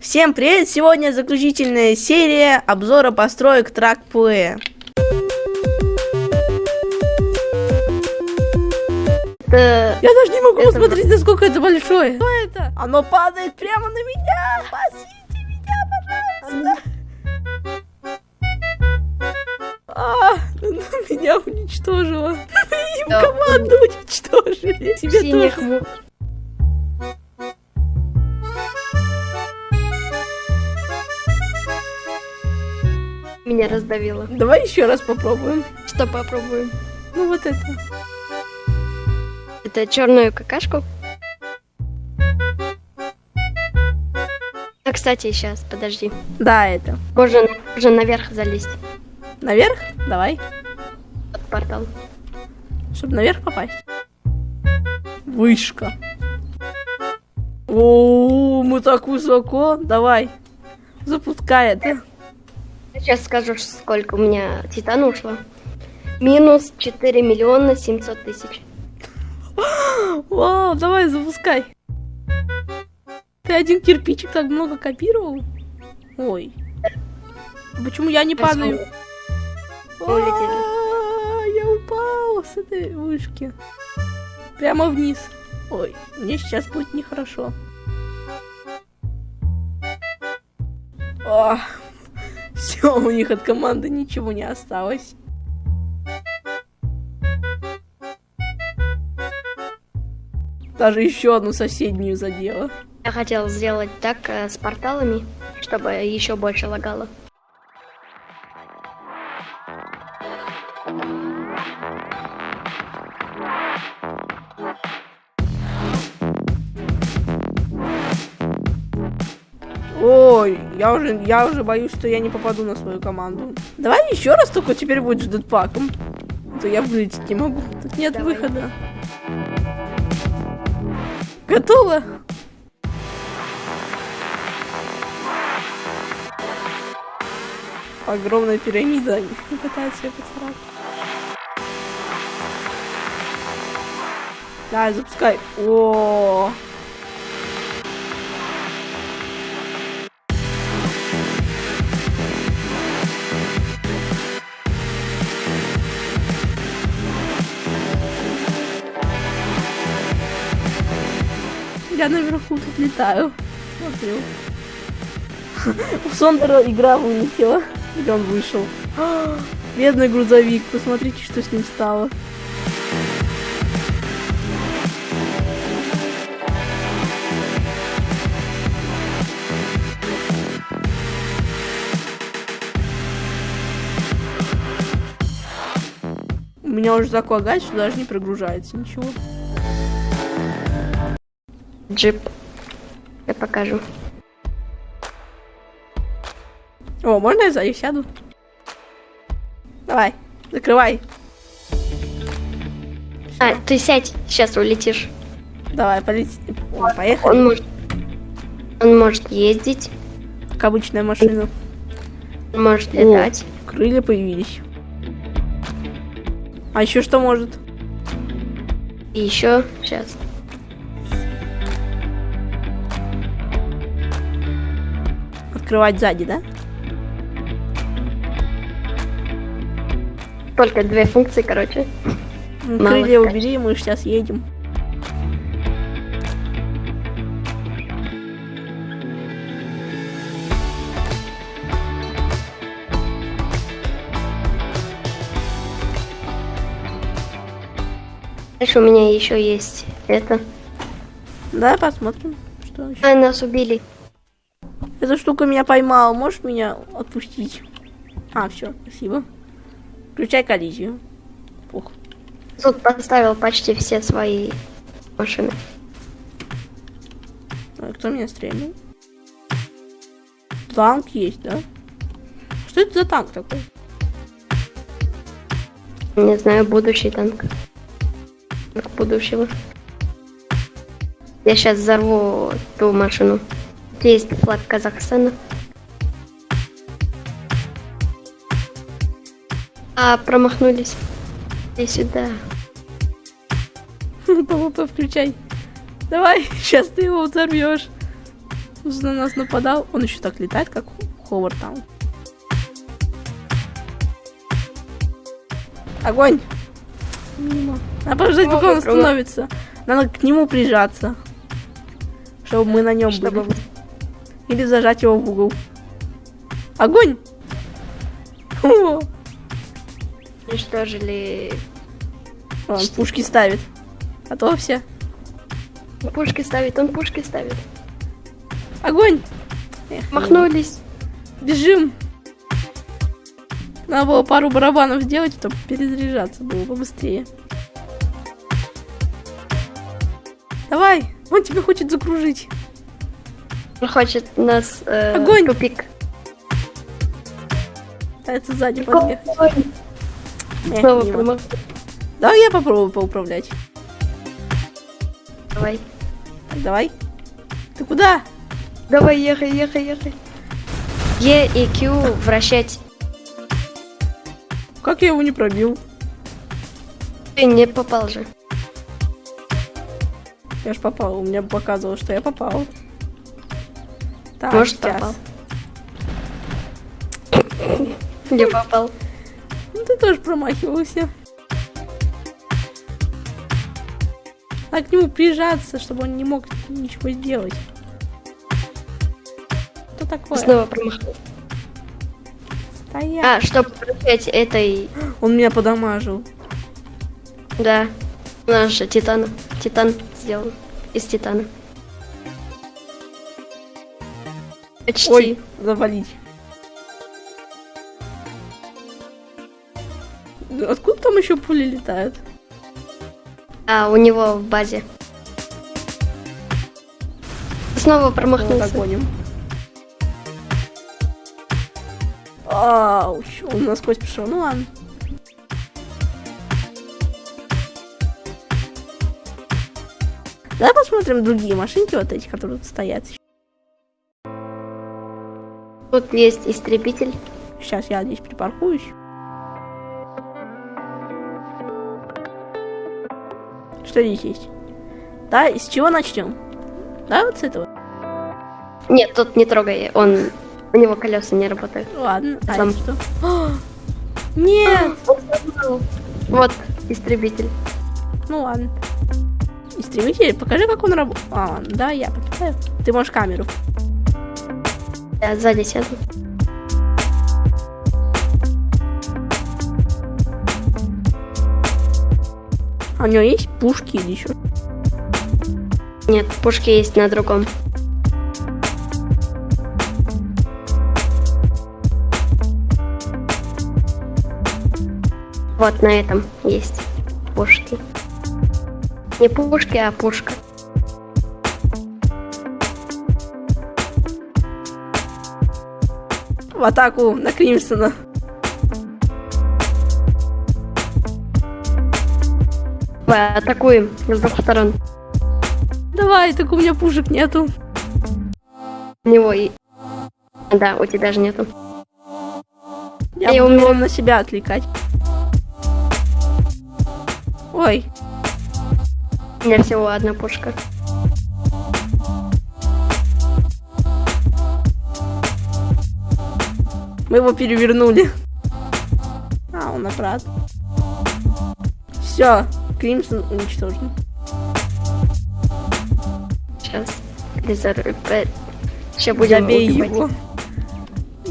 Всем привет! Сегодня заключительная серия обзора построек Плея. Это... Я даже не могу Это посмотреть, насколько это большое. Что это? Оно падает прямо на меня! Спасите меня, пожалуйста! А, меня уничтожило. Им команду уничтожили. Тебе тоже. Меня раздавило. Давай еще раз попробуем. Что попробуем? Ну вот это. Это черную какашку? А, кстати, сейчас, подожди. Да, это. Можно, можно наверх залезть. Наверх? Давай. Под портал. Чтобы наверх попасть. Вышка. О, мы так высоко. Давай. Запускай это. Сейчас скажу, сколько у меня титана ушло. Минус 4 миллиона 700 тысяч. Вау, давай, запускай. Ты один кирпичик так много копировал? Ой. Почему я не падаю? А, Я упал с этой вышки. Прямо вниз. Ой, мне сейчас будет нехорошо. Все, у них от команды ничего не осталось. Даже еще одну соседнюю задела. Я хотел сделать так э, с порталами, чтобы еще больше лагало. Ой, я уже, я уже боюсь, что я не попаду на свою команду. Давай еще раз, только теперь будет с дедпаком. А То я вылететь не могу. Тут нет Давай. выхода. Готово? Огромная пирамида не пытается ее поцарапать. Давай, запускай. О, Я наверху тут летаю. Смотрю. У Сондера игра вылетела. Или он вышел. Бедный грузовик. Посмотрите, что с ним стало. У меня уже так лагает, что даже не прогружается ничего. Джип. Я покажу. О, можно я сзади сяду? Давай, закрывай. А, ты сядь, сейчас улетишь. Давай, полети. О, поехали. Он может... Он может ездить, Как обычная машина. он может О. летать. Крылья появились. А еще что может? И еще, сейчас. Открывать сзади, да? Только две функции, короче. Ну, Мало Крылья сказать. убери, мы сейчас едем. Дальше у меня еще есть это. Да, посмотрим, что еще. А, нас убили. Эта штука меня поймала. Можешь меня отпустить? А, все, спасибо. Включай коллизию. Пух. Тут поставил почти все свои машины. А кто меня стрельнул? Танк есть, да? Что это за танк такой? Не знаю, будущий. Танк будущего. Я сейчас взорву ту машину. Есть флаг Казахстана. А, промахнулись. Иди сюда. ПВП включай. Давай, сейчас ты его взорвешь. на нас нападал. Он еще так летает, как Ховард там. Огонь! Мимо. Надо подождать, пока он остановится. Надо к нему прижаться. Чтобы мы на нем Чтобы были. Или зажать его в угол. Огонь! О, уничтожили он пушки ставит. Готовься. пушки ставит, он пушки ставит. Огонь! Эх, Махнулись. Бежим! Надо было пару барабанов сделать, чтобы перезаряжаться было побыстрее. Давай! Он тебя хочет закружить. Хочет нас э, Огонь! тупик. Пытается сзади подъехать. Снова промах- Давай я попробую поуправлять. Давай. Давай. Ты куда? Давай, ехай, ехай, ехай. Е и Q вращать. Как я его не пробил? Ты не попал же. Я ж попал, у меня показывало, что я попал. Так, Может, сейчас. попал. Не попал. Ну, ты тоже промахивался. Надо к нему прижаться, чтобы он не мог ничего сделать. Что такое? Снова промахнулся. Стоять. А, чтобы вращать этой... Он меня подамажил. Да. У нас же титан. Титан сделан. Из титана. Почти. Ой, завалить. Да Откуда там еще пули летают? А, у него в базе. Снова Вот промахнулся. догоним. Ауч, он насквозь пришел. Ну ладно. Давай посмотрим другие машинки, вот эти, которые тут стоят. Тут есть истребитель. Сейчас я здесь припаркуюсь. Что здесь есть? Да, из чего начнем? Да, вот с этого. Нет, тут не трогай. Он... У него колеса не работают. Ладно, а Сам. что? А, Нет! Вот истребитель. Ну ладно. Истребитель, покажи, как он работает. А, да, я понимаю. Ты можешь камеру. Я сзади сяду. А у него есть пушки или еще? Нет, пушки есть на другом. Вот на этом есть пушки. Не пушки, а пушка. В атаку на Кримсона. Давай, атакуем с двух сторон. Давай, так у меня пушек нету. У него и... Да, у тебя же нету. Я И буду его на себя отвлекать. Ой, У меня всего одна пушка. Мы его перевернули. А, он обратно. Все, Кримсон уничтожен. Сейчас. Сейчас будем Забей его.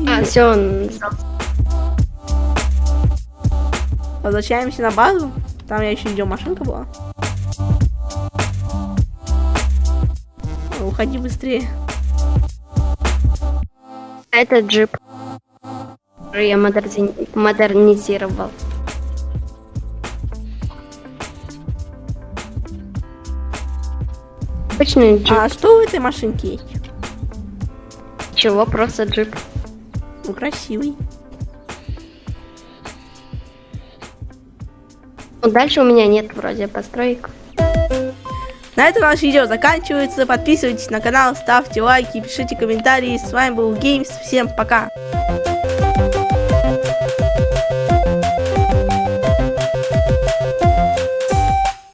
А, все, он. Возвращаемся на базу. Там я еще идем машинка была. Уходи быстрее. А Это джип. Который я модерни- модернизировал. Обычный джип. А что в этой машинке есть? Чего? Просто джип. Ну, красивый. Ну, дальше у меня нет вроде построек. На этом наше видео заканчивается. Подписывайтесь на канал, ставьте лайки, пишите комментарии. С вами был Геймс. Всем пока.